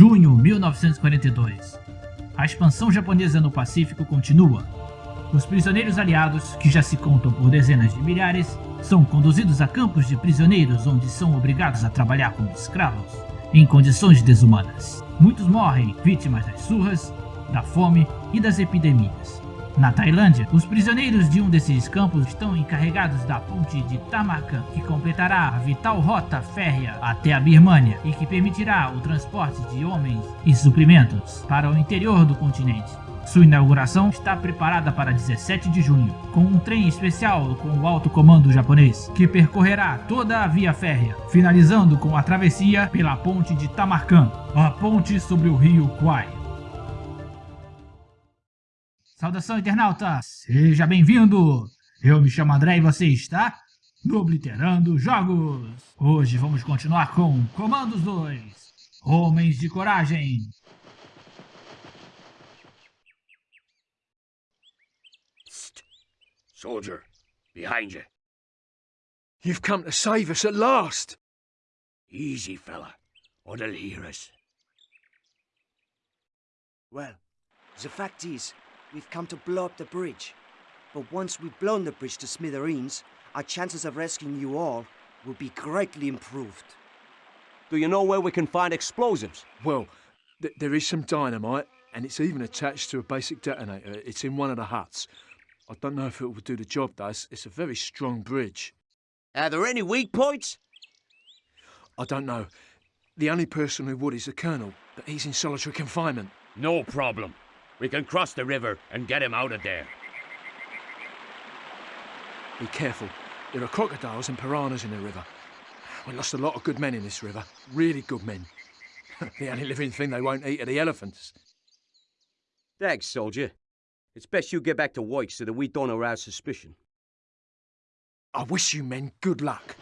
Junho 1942. A expansão japonesa no Pacífico continua. Os prisioneiros aliados, que já se contam por dezenas de milhares, são conduzidos a campos de prisioneiros onde são obrigados a trabalhar como escravos, em condições desumanas. Muitos morrem vítimas das surras, da fome e das epidemias. Na Tailândia, os prisioneiros de um desses campos estão encarregados da ponte de Tamarkan, que completará a vital rota férrea até a Birmânia e que permitirá o transporte de homens e suprimentos para o interior do continente. Sua inauguração está preparada para 17 de junho, com um trem especial com o alto comando japonês, que percorrerá toda a via férrea, finalizando com a travessia pela ponte de Tamarkan, a ponte sobre o rio Kwai. Saudação internauta, seja bem-vindo! Eu me chamo André e você está no Obliterando Jogos! Hoje vamos continuar com Comandos 2, Homens de Coragem. Soldier, behind you. You've come to save us at last. Easy, fella, or they'll hear us. Well, the fact is, we've come to blow up the bridge. But once we've blown the bridge to smithereens, our chances of rescuing you all will be greatly improved. Do you know where we can find explosives? Well, th there is some dynamite, and it's even attached to a basic detonator. It's in one of the huts. I don't know if it will do the job, though. It's, it's a very strong bridge. Are there any weak points? I don't know. The only person who would is the Colonel, but he's in solitary confinement. No problem. We can cross the river and get him out of there. Be careful. There are crocodiles and piranhas in the river. We lost a lot of good men in this river. Really good men. the only living thing they won't eat are the elephants. Thanks, soldier. It's best you get back to work so that we don't arouse suspicion. I wish you men good luck.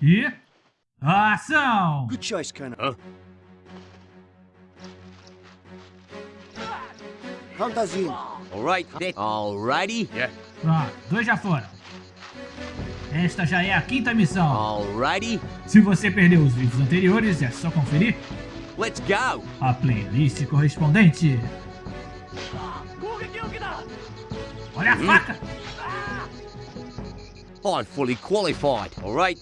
E... Ação! Good choice, Colonel. Huh? Count us in. All right, then. All righty. Yeah. Pronto, dois já foram. Esta já é a quinta missão. All righty. Se você perdeu os vídeos anteriores, é só conferir Let's go. a playlist correspondente. Olha a faca! I'm fully qualified. All right.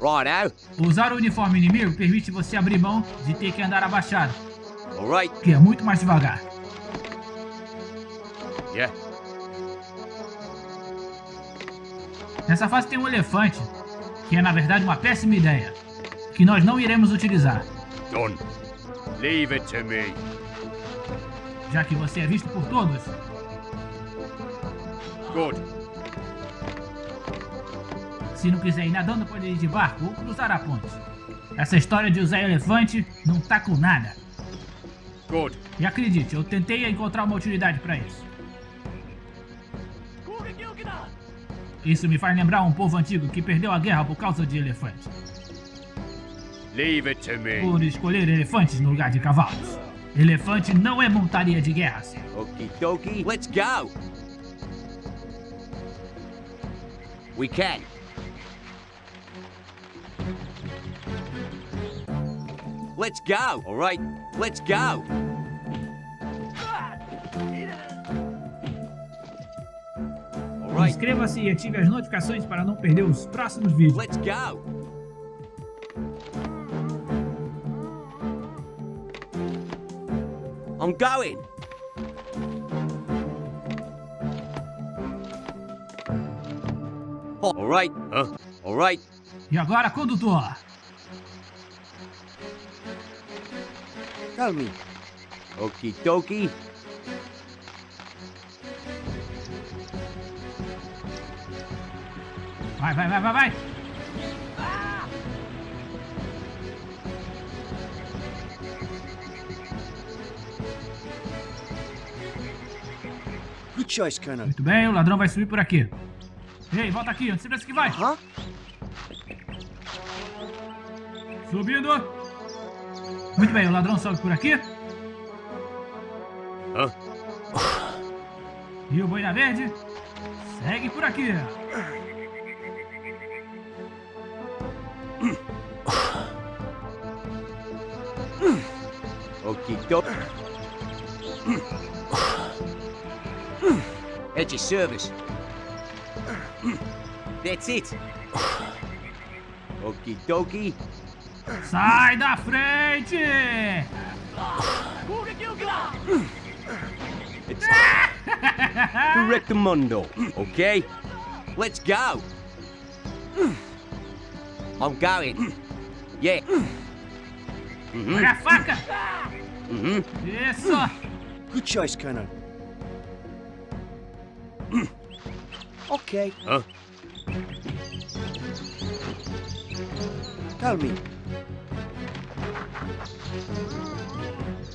Righto. Usar o uniforme inimigo permite você abrir mão de ter que andar abaixado, que é muito mais devagar. Yeah. Nessa fase tem um elefante, que é na verdade uma péssima ideia, que nós não iremos utilizar, Done. Leave it to me. já que você é visto por todos. Good. Se não quiser ir nadando, pode ir de barco ou cruzar a ponte. Essa história de usar elefante não tá com nada. Good. E acredite, eu tentei encontrar uma utilidade para isso. Isso me faz lembrar um povo antigo que perdeu a guerra por causa de elefantes. Leave it to me. Por escolher elefantes no lugar de cavalos. Elefante não é montaria de guerra, senhor. Dokie. Let's go. We can. Let's go. All right. Let's go. Inscreva-se e ative as notificações para não perder os próximos vídeos. Let's go. I'm going. Oh, all right. Huh? All right. E agora, condutor. Tell me, Okie dokie. Vai, vai, vai, vai, vai. good choice, Colonel. Muito bem, o ladrão vai subir por aqui. Ei, volta aqui, onde você pensa que vai? Huh? Subindo. Muito bem, o ladrão sobe por aqui. Hã? E o boina verde segue por aqui. At your service. That's it. Okie dokie. Sai da frente! It's Correctamundo, okay? Let's go. I'm going. Yeah. Olha a faca! Mm-hmm. Isso! Good choice, Colonel. okay. Huh? Tell me.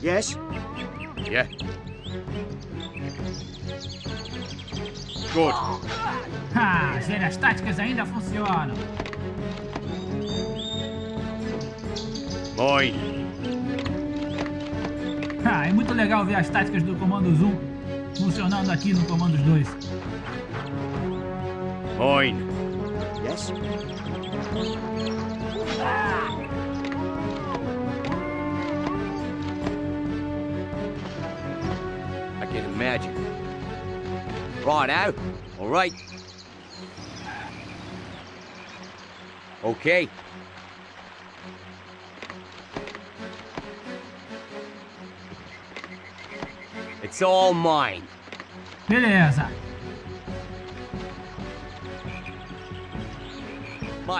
Yes? Yeah. Good. Ah, as táticas ainda funcionam. Mine. Ah, é muito legal ver as táticas do Comando Zoom funcionando aqui no Comandos 2. Mine. Yes? I can imagine. Right out. All right. Okay. It's all mine. Beleza.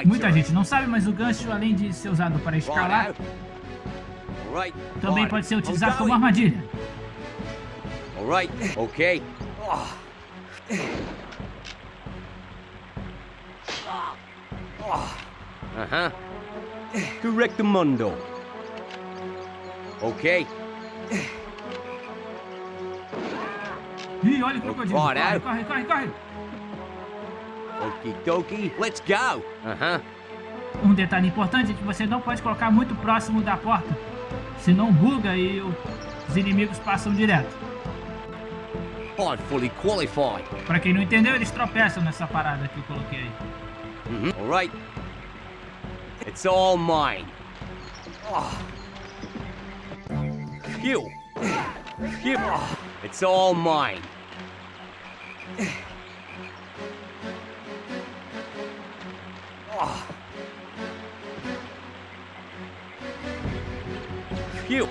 Muita gente não sabe, mas o gancho, além de ser usado para escalar, também pode ser utilizado como armadilha. All right. Okay. Uh-huh. Correctamundo. Okay. Ih, olha o crocodilo. Bora. Corre, corre, corre, corre. Okie dokie. Let's go. Uh-huh. Um detalhe importante é que você não pode colocar muito próximo da porta, senão buga e os inimigos passam direto. I'm fully qualified. Pra quem não entendeu, eles tropeçam nessa parada que eu coloquei aí. Mhm. All right. It's all mine. Phew. Phew. It's all mine. Phew.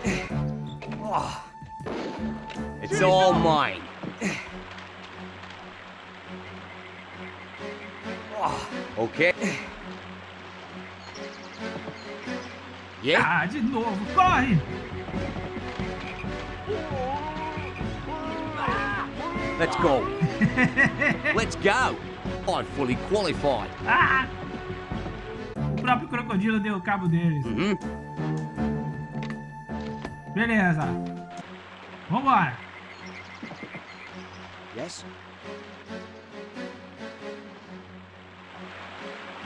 It's all mine. Okay. Yeah. Ah, de novo, Let's go. Let's go. I'm fully qualified. Ah! O próprio crocodilo deu cabo deles. hmm Beleza. Vambora. Yes?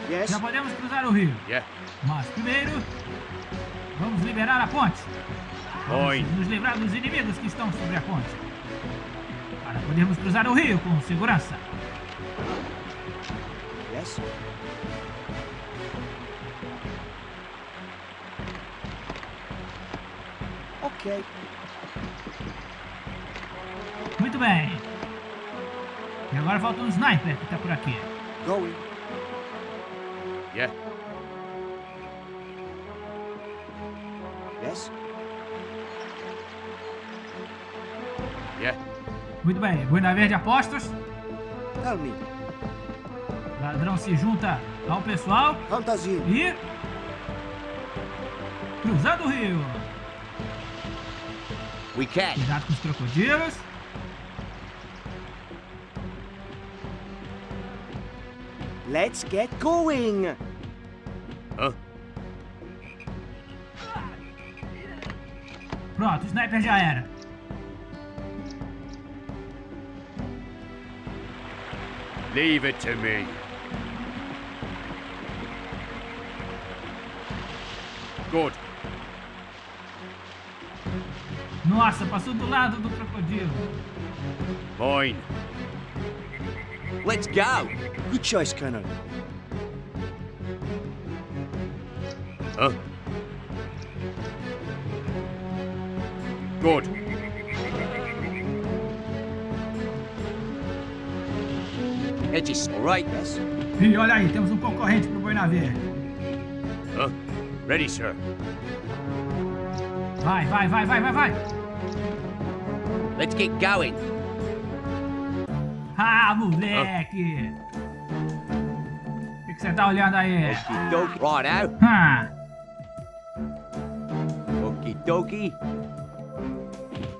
Yes? Já podemos cruzar o rio. Yeah. Mas primeiro, vamos liberar a ponte. Mine. Nos livrar dos inimigos que estão sobre a ponte. Para podermos cruzar o rio com segurança. Yes? Okay. Muito bem. E agora falta um sniper que tá por aqui. Going. Yeah. Muito bem. Boina Verde apostos. Tell me. Ladrão se junta ao pessoal in. e... Cruzando o rio. We can. Cuidado com os crocodilos. Let's get going. Huh? Pronto, o sniper já era. Leave it to me. Good. Nossa, passou do lado do crocodilo. Mine. Let's go. Good choice, Colonel. Huh? Good. Edges, all right? Yes? Ih, olha aí, temos um concorrente pro Boina Verde. Huh? Ready, sir. Vai, vai, vai, vai, vai, vai. Let's get going. Ah, moleque. O que que você tá olhando aí? Okie. Right out. Ah, Okie dokie.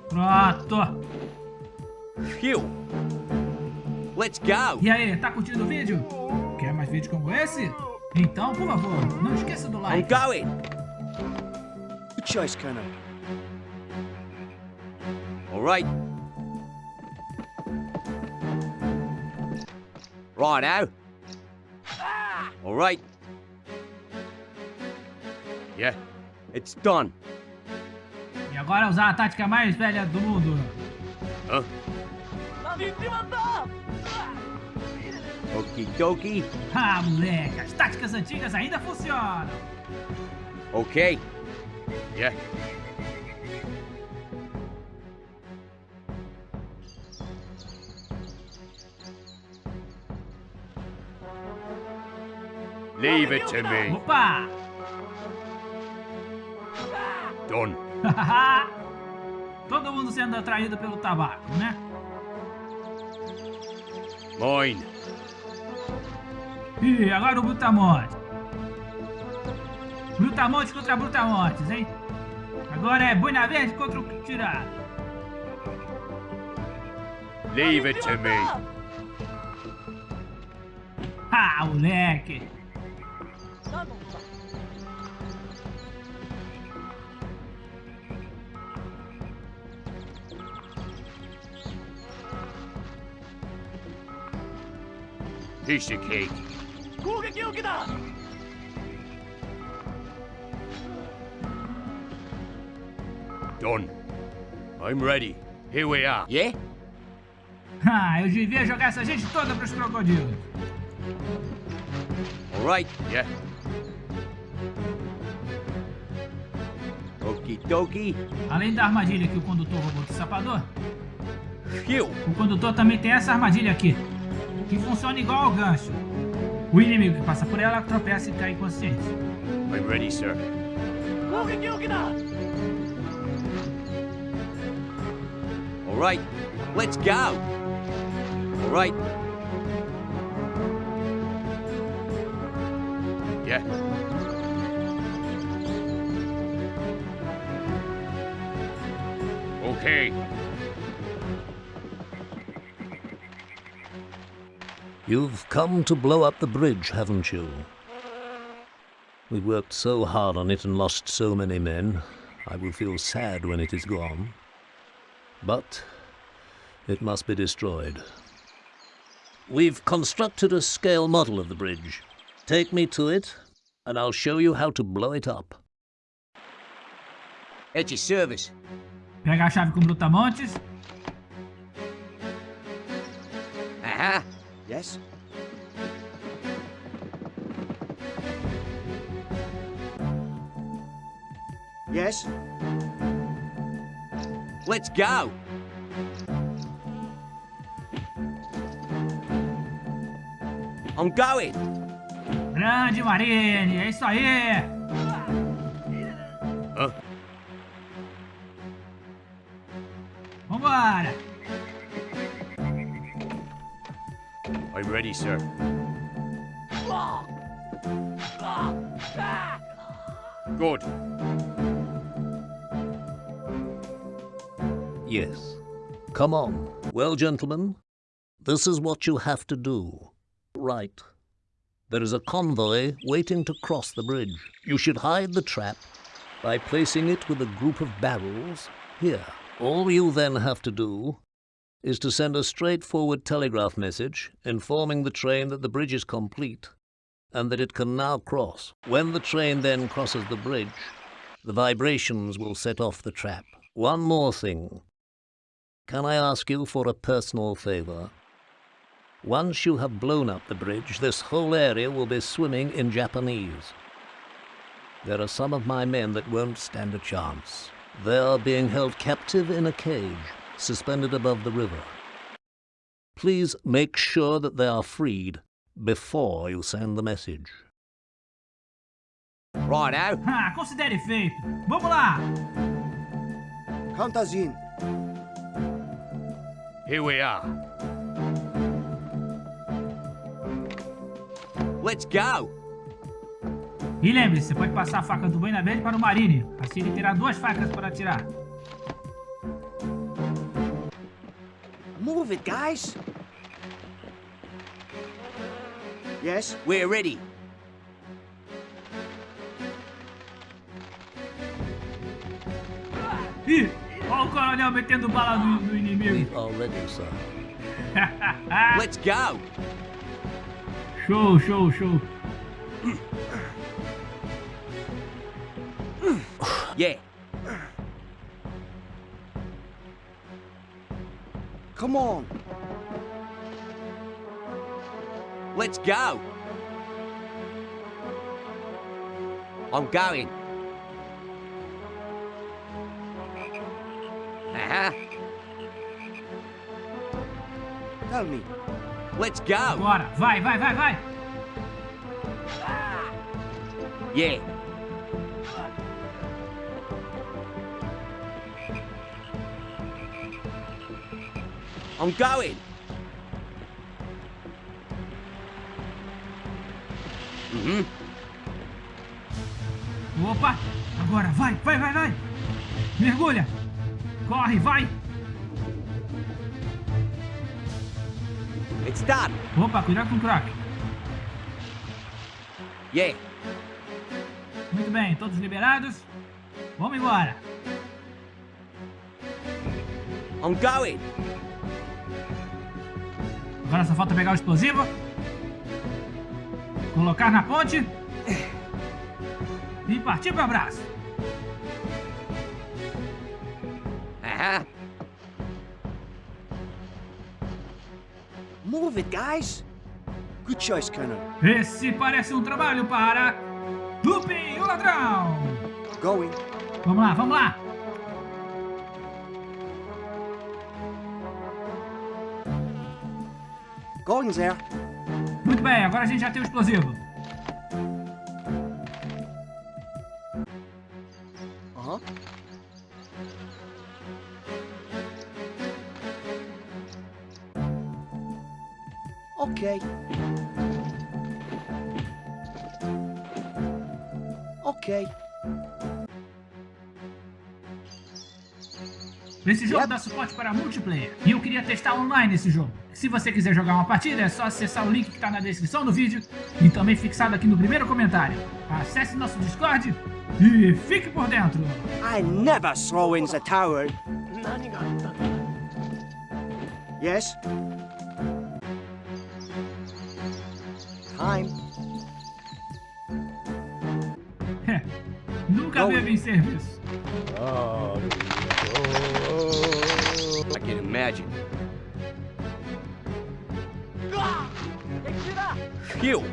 pronto. Phew. Let's go. E aí, tá curtindo o vídeo? Quer mais vídeos como esse? Então, por favor, não esqueça do I'm like. going. Good choice, Colonel. All right. Right now. All right. Yeah. It's done. E agora usar a tática mais velha do mundo. Huh? Okie dokie. Ah, moleque, as táticas antigas ainda funcionam. Okay. Yeah. Leave it to me. Opa! Done. Todo mundo sendo atraído pelo tabaco, né? Mine. Ih, agora o Brutamonte. Brutamontes contra Brutamontes, hein? Agora é Boina Verde contra o Tirado. Leave it to me. Ah, moleque! Piece of cake. Done. I'm ready. Here we are. Yeah? Ah, eu devia jogar essa gente toda pros crocodilos. All right. Yeah. Okie dokie. Além da armadilha que o condutor roubou do sapador, Phew. o condutor também tem essa armadilha aqui, que funciona igual ao gancho. O inimigo que passa por ela tropeça e cai inconsciente. I'm ready, sir. All right. Let's go. All right. Yeah. Okay. You've come to blow up the bridge, haven't you? We worked so hard on it and lost so many men. I will feel sad when it is gone. But it must be destroyed. We've constructed a scale model of the bridge. Take me to it, and I'll show you how to blow it up. At your service. Pega a chave com Brutamontes. Yes? Yes? Let's go. I'm going. Grande Marine, é isso aí! Huh? Vambora! Ready, sir. Good. Yes. Come on. Well, gentlemen, this is what you have to do. Right. There is a convoy waiting to cross the bridge. You should hide the trap by placing it with a group of barrels here. All you then have to do is to send a straightforward telegraph message informing the train that the bridge is complete and that it can now cross. When the train then crosses the bridge, the vibrations will set off the trap. One more thing. Can I ask you for a personal favor? Once you have blown up the bridge, this whole area will be swimming in Japanese. There are some of my men that won't stand a chance. They are being held captive in a cage, suspended above the river. Please make sure that they are freed before you send the message. Righto. Ah, considere feito. Vamos lá. Count us in. Here we are. Let's go. E lembre-se, você pode passar a faca do Verde para o Marine. Assim ele terá duas facas para atirar. Move it, guys. Yes? We're ready. Ih, olha o coronel metendo bala no, no inimigo. are ready, sir. Let's go. show, show, show. Yeah. Come on. Let's go. I'm going. Uh-huh. Tell me. Let's go. Bora, vai, vai, vai, vai. Yeah. I'm going. Mm-hmm. Opa, agora vai, vai, vai, vai. Mergulha. Corre, vai. It's done. Opa, cuidado com o crack. Yeah. Muito bem, todos liberados. Vamos embora. I'm going. Agora só falta pegar o explosivo. Colocar na ponte. E partir para o abraço. Uh-huh. Move it, guys. Good choice, Colonel. Esse parece um trabalho para... Lupin, o ladrão. Going. Vamos lá, vamos lá. Going there. Muito bem, agora a gente já tem o explosivo. Uh-huh. Okay. Okay. Esse jogo dá suporte para multiplayer e eu queria testar online esse jogo. Se você quiser jogar uma partida, é só acessar o link que está na descrição do vídeo e também fixado aqui no primeiro comentário. Acesse nosso Discord e fique por dentro. I never throw in the tower. Yes? Time. Nunca teve em serviço. I can imagine. Phew.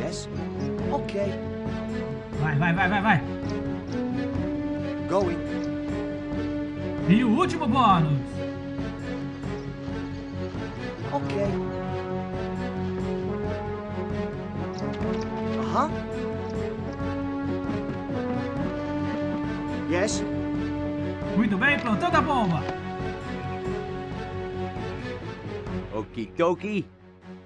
Yes? Okay. Vai, vai, vai, vai, vai. Going. E o último bônus. Okay. Uh-huh. Yes? Plantando a bomba. Okie dokie.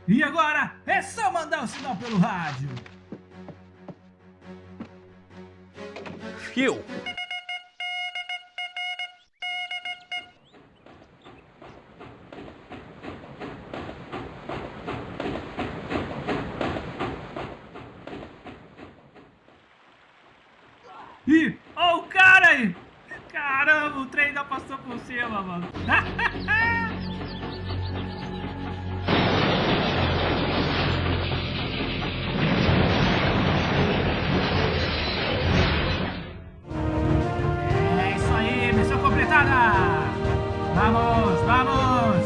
E agora é só mandar o sinal pelo rádio. Phew. Ih, ó o cara aí. Caramba, o trem ainda passou por cima, mano. É isso aí, missão completada! Vamos, vamos!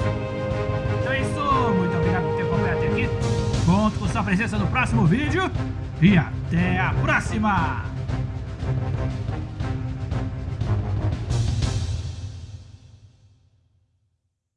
Então é isso, muito obrigado por ter acompanhado até aqui. Conto com sua presença no próximo vídeo e até a próxima!